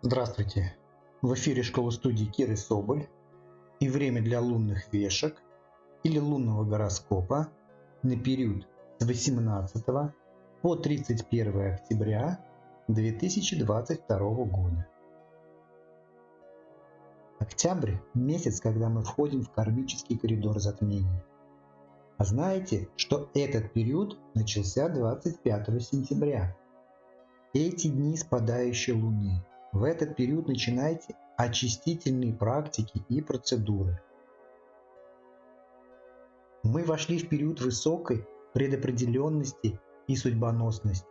Здравствуйте! В эфире школа студии Киры Соболь и время для лунных вешек или лунного гороскопа на период с 18 по 31 октября 2022 года. Октябрь – месяц, когда мы входим в кармический коридор затмений. А знаете, что этот период начался 25 сентября? Эти дни спадающей луны. В этот период начинайте очистительные практики и процедуры. Мы вошли в период высокой предопределенности и судьбоносности.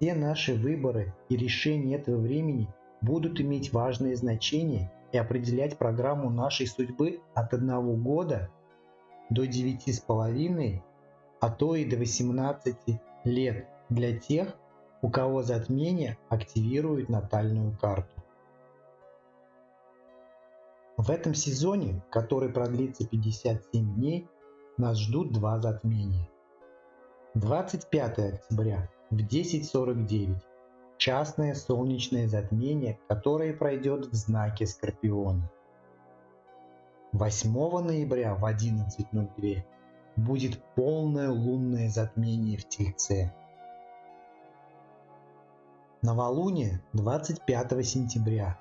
Все наши выборы и решения этого времени будут иметь важное значение и определять программу нашей судьбы от одного года до девяти с половиной, а то и до 18 лет для тех, у кого затмение активирует натальную карту. В этом сезоне, который продлится 57 дней, нас ждут два затмения. 25 октября в 10.49 частное солнечное затмение, которое пройдет в знаке Скорпиона. 8 ноября в 11.02 будет полное лунное затмение в Тельце. Новолуние 25 сентября,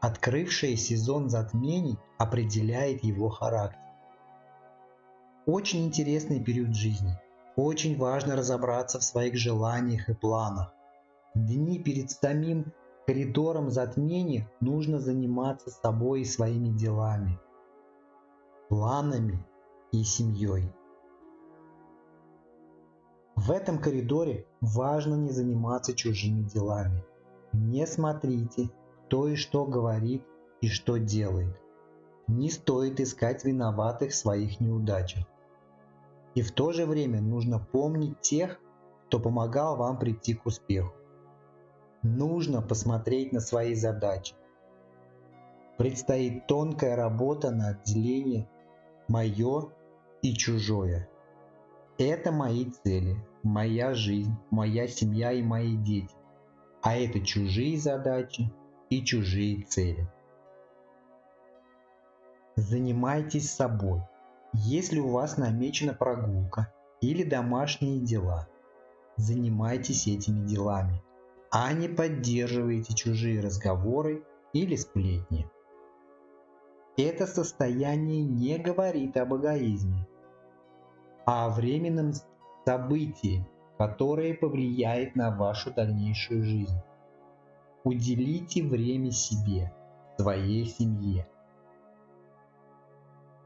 открывшее сезон затмений, определяет его характер. Очень интересный период жизни. Очень важно разобраться в своих желаниях и планах. Дни перед самим коридором затмений нужно заниматься собой и своими делами, планами и семьей. В этом коридоре важно не заниматься чужими делами. Не смотрите, кто и что говорит и что делает. Не стоит искать виноватых в своих неудачах. И в то же время нужно помнить тех, кто помогал вам прийти к успеху. Нужно посмотреть на свои задачи. Предстоит тонкая работа на отделение «моё» и «чужое». Это мои цели, моя жизнь, моя семья и мои дети. А это чужие задачи и чужие цели. Занимайтесь собой. Если у вас намечена прогулка или домашние дела, занимайтесь этими делами, а не поддерживайте чужие разговоры или сплетни. Это состояние не говорит об эгоизме, а о временном событии, которое повлияет на вашу дальнейшую жизнь. Уделите время себе, своей семье.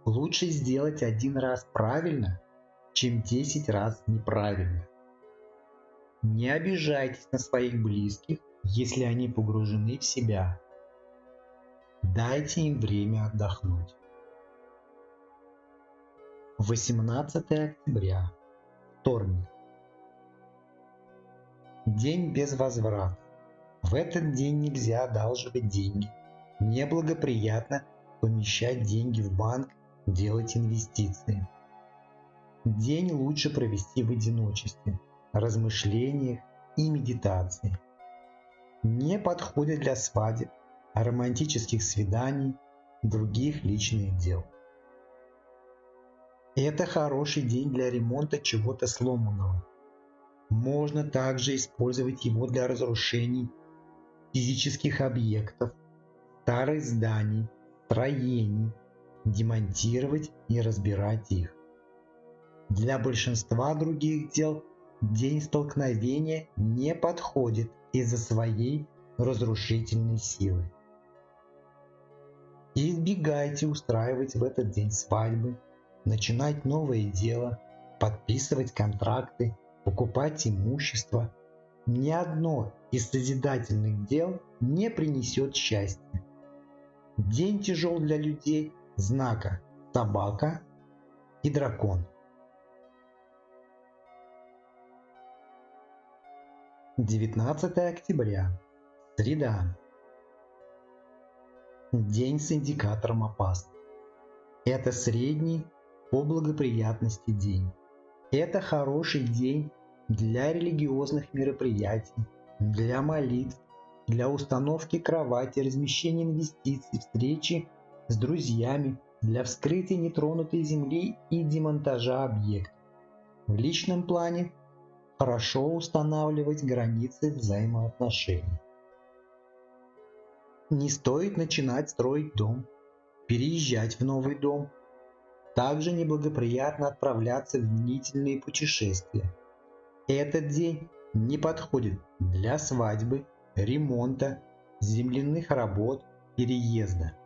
Лучше сделать один раз правильно, чем 10 раз неправильно. Не обижайтесь на своих близких, если они погружены в себя. Дайте им время отдохнуть. 18 октября. Вторник. День без возврата. В этот день нельзя одалживать деньги. Неблагоприятно помещать деньги в банк, делать инвестиции. День лучше провести в одиночестве, размышлениях и медитации. Не подходит для свадеб, романтических свиданий, других личных дел. Это хороший день для ремонта чего-то сломанного. Можно также использовать его для разрушений физических объектов, старых зданий, строений, демонтировать и разбирать их. Для большинства других дел день столкновения не подходит из-за своей разрушительной силы. избегайте устраивать в этот день свадьбы, начинать новое дело, подписывать контракты, покупать имущество. Ни одно из созидательных дел не принесет счастья. День тяжел для людей знака собака и дракон. Девятнадцатое октября. Среда. День с индикатором опасный. Это средний по благоприятности день. Это хороший день для религиозных мероприятий, для молитв, для установки кровати, размещения инвестиций, встречи с друзьями, для вскрытия нетронутой земли и демонтажа объекта. В личном плане хорошо устанавливать границы взаимоотношений. Не стоит начинать строить дом, переезжать в новый дом. Также неблагоприятно отправляться в длительные путешествия. Этот день не подходит для свадьбы, ремонта, земляных работ, переезда.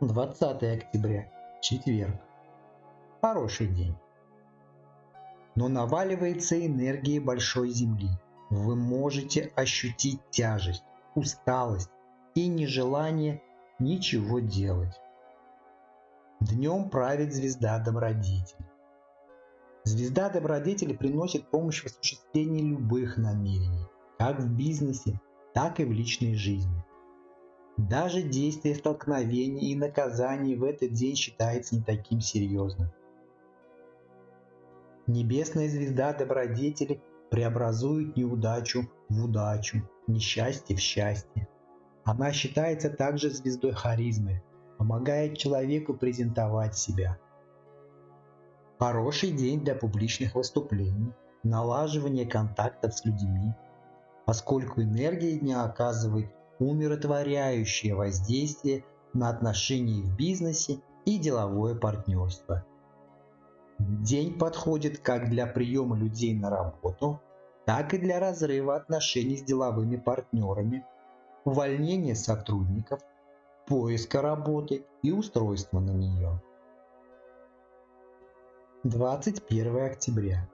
20 октября, четверг. Хороший день. Но наваливается энергия большой Земли. Вы можете ощутить тяжесть, усталость и нежелание ничего делать. Днем правит звезда добродетель. Звезда добродетели приносит помощь в осуществлении любых намерений, как в бизнесе, так и в личной жизни. Даже действие столкновений и наказаний в этот день считается не таким серьезным. Небесная звезда добродетели преобразует неудачу в удачу, несчастье в счастье. Она считается также звездой харизмы, помогает человеку презентовать себя – Хороший день для публичных выступлений, налаживания контактов с людьми, поскольку энергия дня оказывает умиротворяющее воздействие на отношения в бизнесе и деловое партнерство. День подходит как для приема людей на работу, так и для разрыва отношений с деловыми партнерами, увольнения сотрудников, поиска работы и устройства на нее. 21 октября.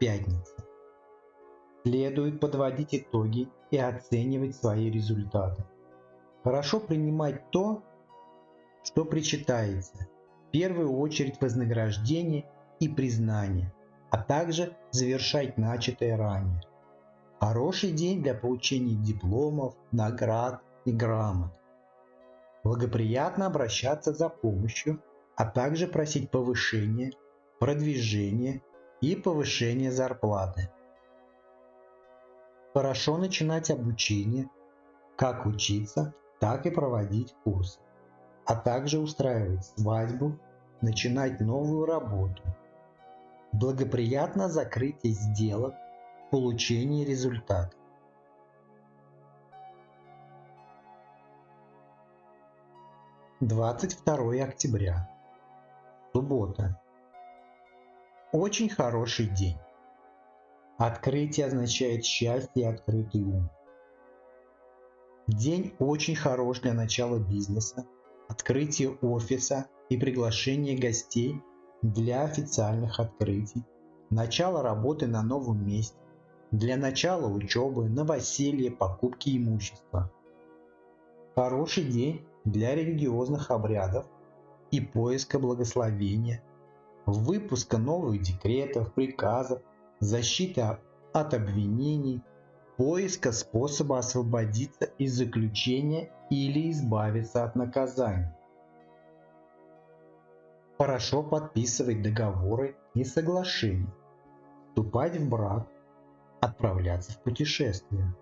Пятница. Следует подводить итоги и оценивать свои результаты. Хорошо принимать то, что причитается, в первую очередь вознаграждение и признание, а также завершать начатое ранее. Хороший день для получения дипломов, наград и грамот. Благоприятно обращаться за помощью, а также просить повышения продвижение и повышение зарплаты. Хорошо начинать обучение, как учиться, так и проводить курсы, а также устраивать свадьбу, начинать новую работу. Благоприятно закрытие сделок, получение результата. Двадцать второе октября. Суббота. Очень хороший день. Открытие означает счастье и открытый ум. День очень хорош для начала бизнеса, открытия офиса и приглашения гостей для официальных открытий, начала работы на новом месте, для начала учебы, новоселья, покупки имущества. Хороший день для религиозных обрядов и поиска благословения – выпуска новых декретов, приказов, защиты от обвинений, поиска способа освободиться из заключения или избавиться от наказания. Хорошо подписывать договоры и соглашения, вступать в брак, отправляться в путешествие.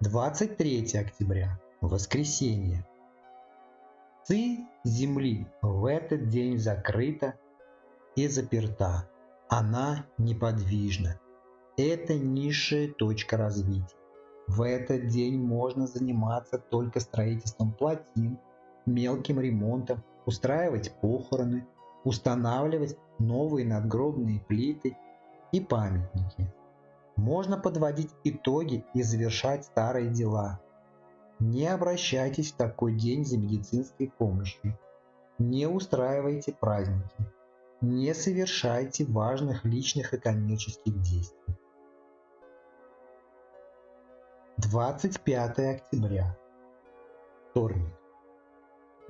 23 октября. Воскресенье. Ци Земли в этот день закрыта и заперта. Она неподвижна. Это низшая точка развития. В этот день можно заниматься только строительством плотин, мелким ремонтом, устраивать похороны, устанавливать новые надгробные плиты и памятники. Можно подводить итоги и завершать старые дела – не обращайтесь в такой день за медицинской помощью. Не устраивайте праздники. Не совершайте важных личных и коммерческих действий. 25 октября. Вторник.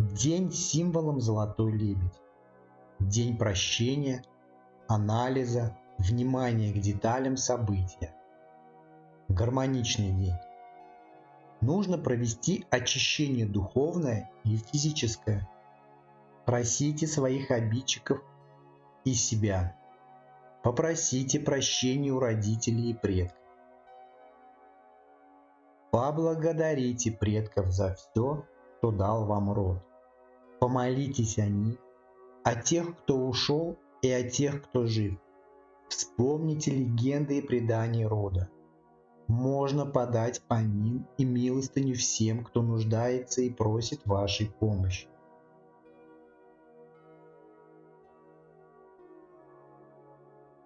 День с символом Золотой Лебедь. День прощения, анализа, внимания к деталям события. Гармоничный день нужно провести очищение духовное и физическое. Просите своих обидчиков и себя. Попросите прощения у родителей и предков. Поблагодарите предков за все, что дал вам род. Помолитесь о них, о тех, кто ушел, и о тех, кто жив. Вспомните легенды и предания рода. Можно подать помин и милостыню всем, кто нуждается и просит вашей помощи.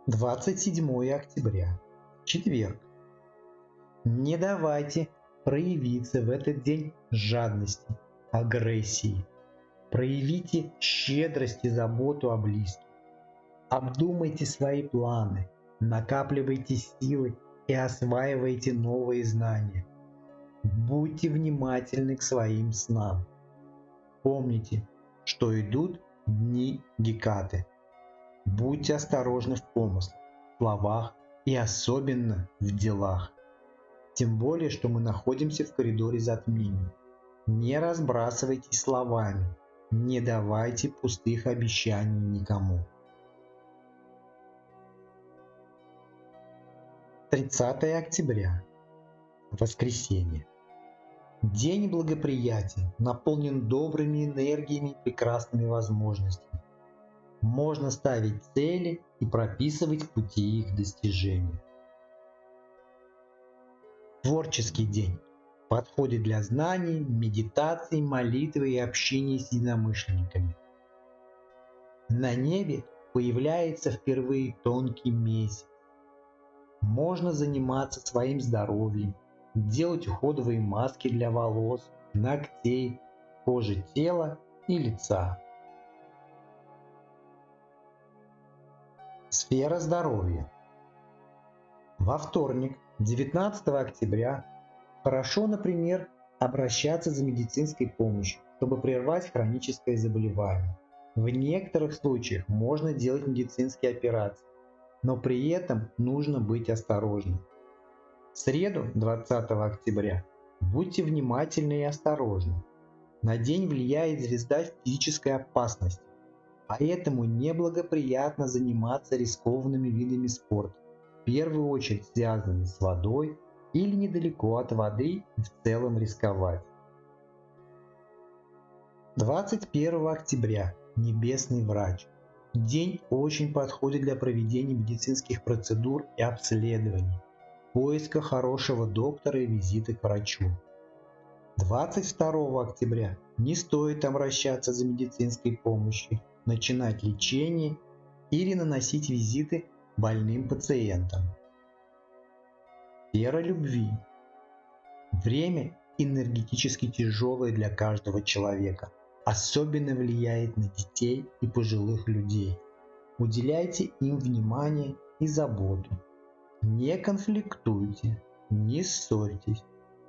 Двадцать седьмое октября. Четверг. Не давайте проявиться в этот день жадности, агрессии. Проявите щедрость и заботу о близких. Обдумайте свои планы, накапливайте силы и осваивайте новые знания. Будьте внимательны к своим снам. Помните, что идут дни Гекаты. Будьте осторожны в помыслах, словах и особенно в делах. Тем более, что мы находимся в коридоре затмений. Не разбрасывайтесь словами, не давайте пустых обещаний никому. 30 октября. Воскресенье. День благоприятен, наполнен добрыми энергиями и прекрасными возможностями. Можно ставить цели и прописывать пути их достижения. Творческий день подходит для знаний, медитации, молитвы и общения с единомышленниками. На небе появляется впервые тонкий месяц можно заниматься своим здоровьем, делать уходовые маски для волос, ногтей, кожи тела и лица. Сфера здоровья. Во вторник, 19 октября, хорошо, например, обращаться за медицинской помощью, чтобы прервать хроническое заболевание. В некоторых случаях можно делать медицинские операции, но при этом нужно быть осторожным. В среду, 20 октября, будьте внимательны и осторожны. На день влияет звезда физической опасности, поэтому неблагоприятно заниматься рискованными видами спорта, в первую очередь связанными с водой или недалеко от воды и в целом рисковать. 21 октября. Небесный врач. День очень подходит для проведения медицинских процедур и обследований, поиска хорошего доктора и визита к врачу. 22 октября не стоит обращаться за медицинской помощью, начинать лечение или наносить визиты больным пациентам. Вера любви. Время энергетически тяжелое для каждого человека – особенно влияет на детей и пожилых людей. Уделяйте им внимание и заботу. Не конфликтуйте, не ссорьтесь.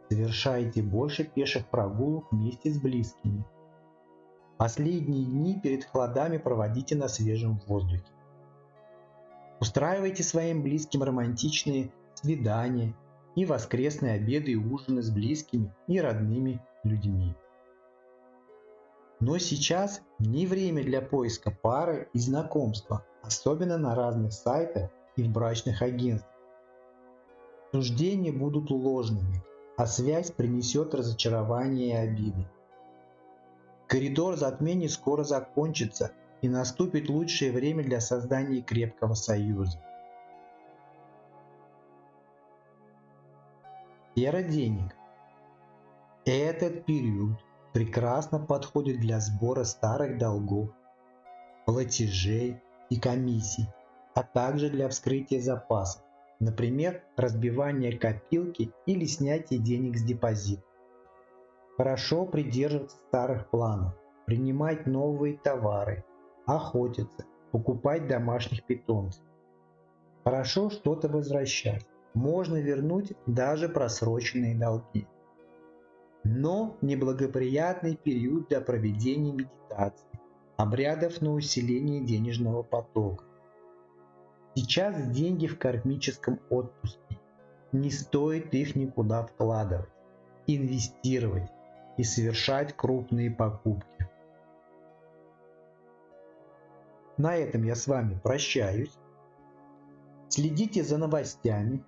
Совершайте больше пеших прогулок вместе с близкими. Последние дни перед холодами проводите на свежем воздухе. Устраивайте своим близким романтичные свидания и воскресные обеды и ужины с близкими и родными людьми. Но сейчас не время для поиска пары и знакомства, особенно на разных сайтах и в брачных агентствах. Суждения будут ложными, а связь принесет разочарование и обиды. Коридор затмений скоро закончится и наступит лучшее время для создания крепкого союза. Сфера денег. Этот период прекрасно подходит для сбора старых долгов, платежей и комиссий, а также для вскрытия запасов, например, разбивания копилки или снятия денег с депозита. Хорошо придерживаться старых планов, принимать новые товары, охотиться, покупать домашних питомцев. Хорошо что-то возвращать, можно вернуть даже просроченные долги но неблагоприятный период для проведения медитации, обрядов на усиление денежного потока. Сейчас деньги в кармическом отпуске. Не стоит их никуда вкладывать, инвестировать и совершать крупные покупки. На этом я с вами прощаюсь. Следите за новостями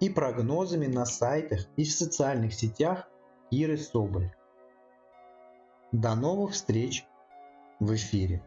и прогнозами на сайтах и в социальных сетях Иры Соболь. До новых встреч в эфире!